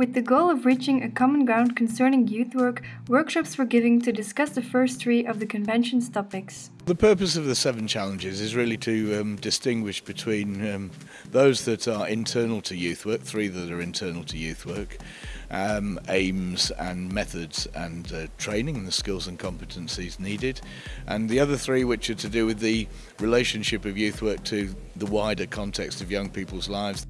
With the goal of reaching a common ground concerning youth work, workshops were given to discuss the first three of the convention's topics. The purpose of the seven challenges is really to um, distinguish between um, those that are internal to youth work, three that are internal to youth work, um, aims and methods and uh, training and the skills and competencies needed, and the other three which are to do with the relationship of youth work to the wider context of young people's lives.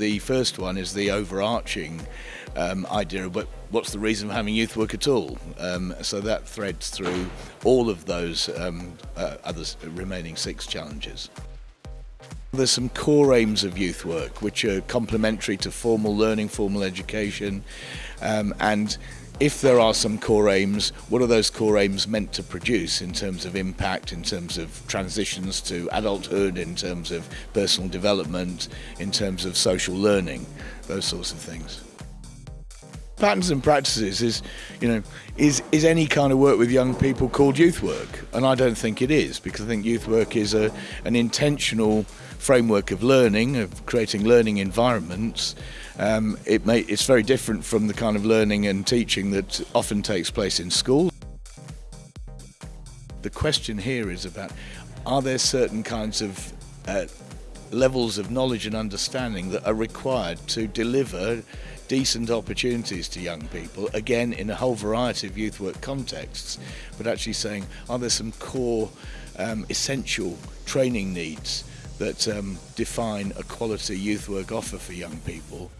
The first one is the overarching um, idea of what, what's the reason for having youth work at all. Um, so that threads through all of those um, uh, other remaining six challenges. There's some core aims of youth work which are complementary to formal learning, formal education um, and if there are some core aims, what are those core aims meant to produce in terms of impact, in terms of transitions to adulthood, in terms of personal development, in terms of social learning, those sorts of things. Patterns and practices is, you know, is, is any kind of work with young people called youth work? And I don't think it is, because I think youth work is a, an intentional framework of learning, of creating learning environments. Um, it may, it's very different from the kind of learning and teaching that often takes place in school. The question here is about, are there certain kinds of uh, levels of knowledge and understanding that are required to deliver decent opportunities to young people, again in a whole variety of youth work contexts, but actually saying, are there some core um, essential training needs that um, define a quality youth work offer for young people?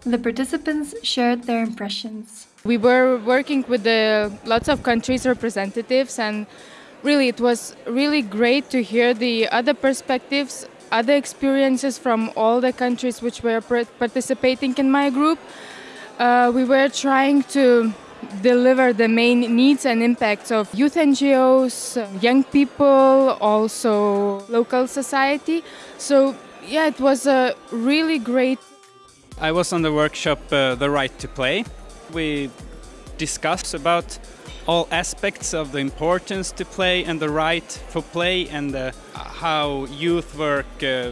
The participants shared their impressions. We were working with the, lots of countries' representatives and really it was really great to hear the other perspectives other experiences from all the countries which were participating in my group. Uh, we were trying to deliver the main needs and impacts of youth NGOs, young people, also local society. So yeah, it was a really great. I was on the workshop uh, The Right to Play. We discussed about all aspects of the importance to play and the right for play and uh, how youth work uh,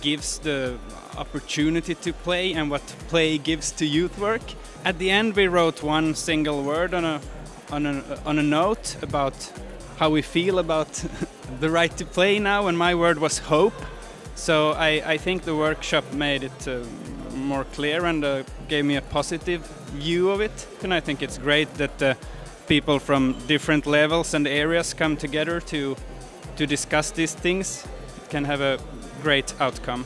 gives the opportunity to play and what play gives to youth work. At the end we wrote one single word on a, on a, on a note about how we feel about the right to play now and my word was hope. So I, I think the workshop made it uh, more clear and uh, gave me a positive view of it. And I think it's great that uh, people from different levels and areas come together to to discuss these things can have a great outcome.